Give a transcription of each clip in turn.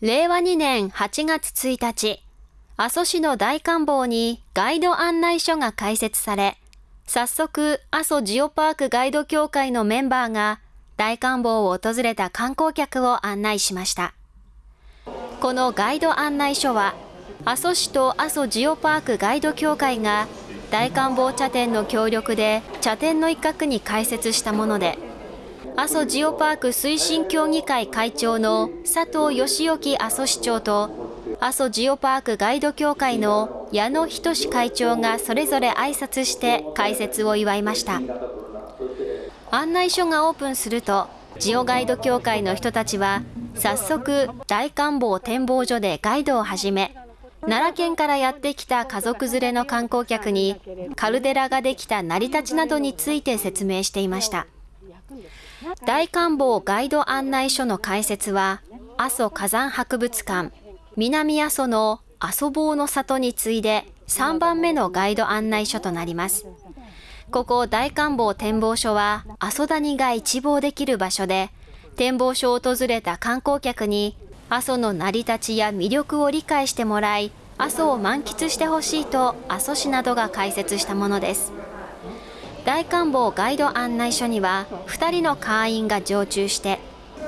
令和2年8月1日、阿蘇市の大観望にガイド案内所が開設され、早速、阿蘇ジオパークガイド協会のメンバーが大観望を訪れた観光客を案内しました。このガイド案内所は、阿蘇市と阿蘇ジオパークガイド協会が大観望茶店の協力で茶店の一角に開設したもので、阿蘇ジオパーク推進協議会会長の佐藤義之阿蘇市長と阿蘇ジオパークガイド協会の矢野仁会長がそれぞれ挨拶して開設を祝いました案内所がオープンするとジオガイド協会の人たちは早速大観望展望所でガイドを始め奈良県からやってきた家族連れの観光客にカルデラができた成り立ちなどについて説明していました。大観望ガイド案内所の開設は、阿蘇火山博物館、南阿蘇の阿蘇坊の里に次いで3番目のガイド案内所となります。ここ大観望展望所は阿蘇谷が一望できる場所で、展望所を訪れた観光客に阿蘇の成り立ちや魅力を理解してもらい、阿蘇を満喫してほしいと阿蘇市などが開設したものです。大官房ガイド案内所には2人の会員が常駐して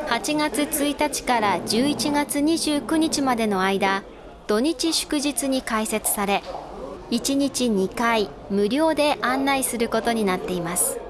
8月1日から11月29日までの間土日祝日に開設され1日2回無料で案内することになっています。